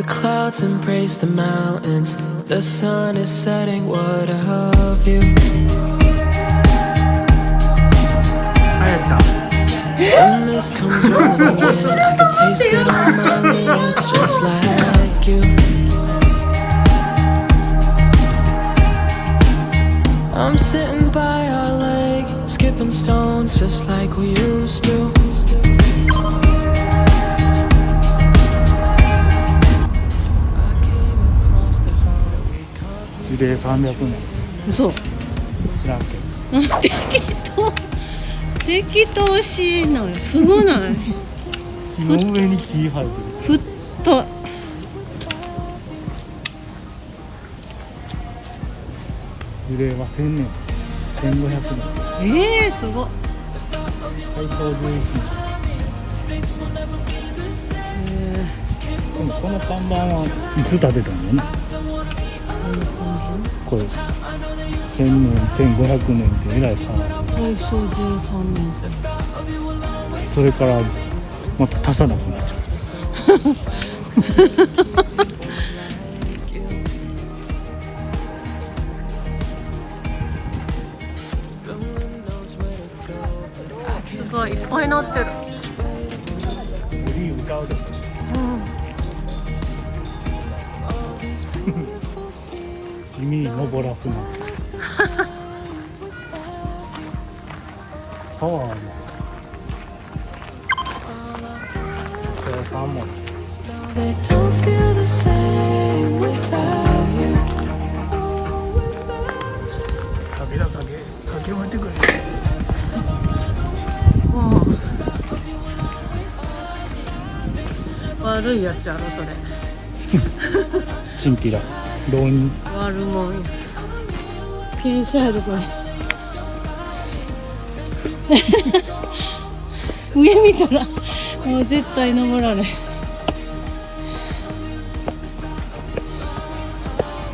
The clouds embrace the mountains. The sun is setting, what a view A mist comes rolling in. 齢300年。嘘。知らんけど。適当。適当しいのよすごない。木の上に木生えてる。ふっと。樹齢は1000年。1500年。えー、すご。い大正11年。えでもこの看板はいつ建てたのよねこれ1000年1500年ってえらい差ー、大正13年生それからまた足さなくなっちゃうすごいいっぱいなってる君に登らすなパワーも。これ3文 They don't feel the same without you. 酒だ酒酒置いてくれ。もう悪いやつやろそれ。チンピラ。浪人悪もん。や傾斜やでこれ上見たら。もう絶対登られん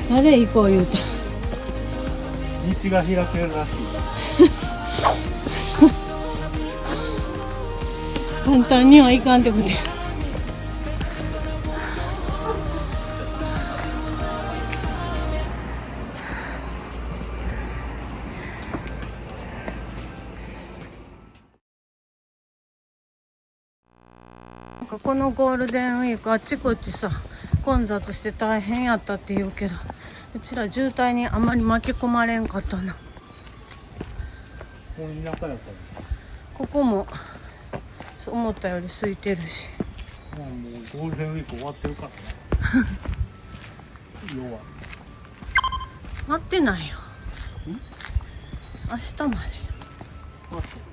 誰行こう言うた。道が開けるらしい。簡単にはいかんってことやなんかこのゴールデンウィークあっちこっちさ混雑して大変やったって言うけどうちら渋滞にあまり巻き込まれんかったな。ここも思ったより空いてるし。まあもうゴールデンウィーク終わってるからね。要は。待ってないよ。明日まで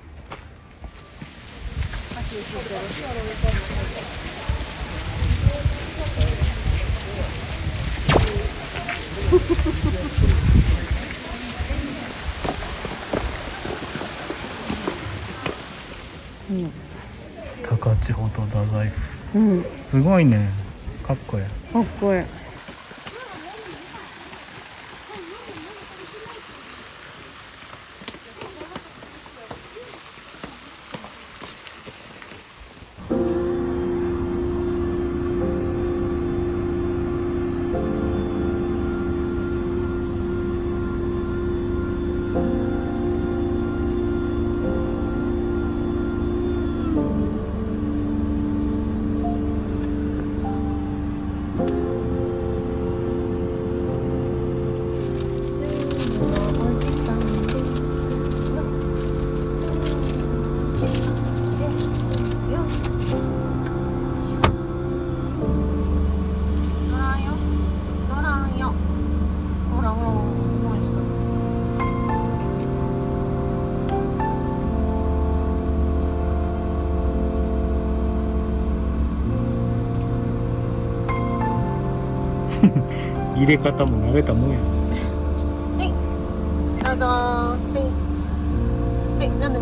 高千穂と太宰府。うん、うん、すごいね。かっこええかっこいい 入れ方も慣れたもんや。はい。どうぞはい。はいちゃんな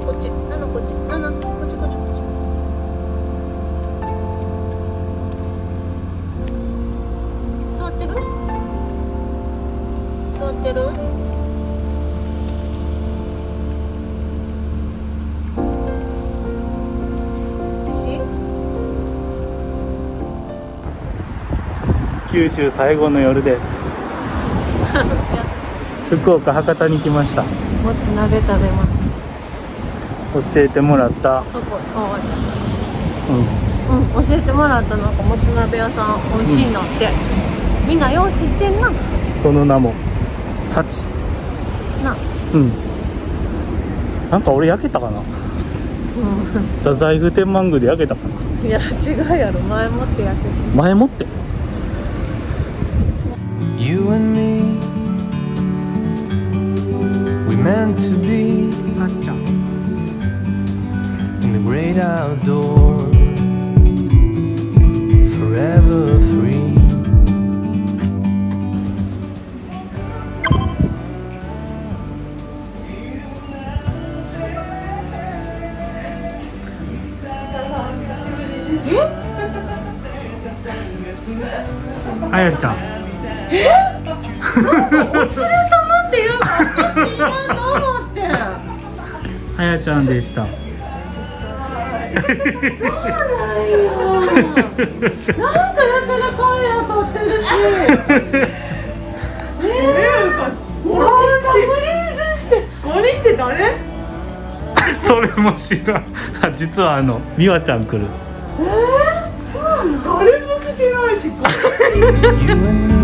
こっちこっち九州最後の夜です。福岡博多に来ました。もつ鍋食べます。教えてもらった。うん。うん、教えてもらったなんかもつ鍋屋さん美味しいなって、みんなよう知ってんな。その名も幸な。うん。なんか俺焼けたかな。う太宰府天満宮で焼けたかな。んいや違うやろ。前もってやって前もって？you and me We meant to be In the great outdoors Forever free 아였죠? ちゃんお連れ様っていうか私今と思ってあやちゃんでした。なんかやたら声を取ってるし。えー、マジフリーズして。ゴリって誰それも知らん。あ実はあの美和ちゃん来る。誰も来てないし。You and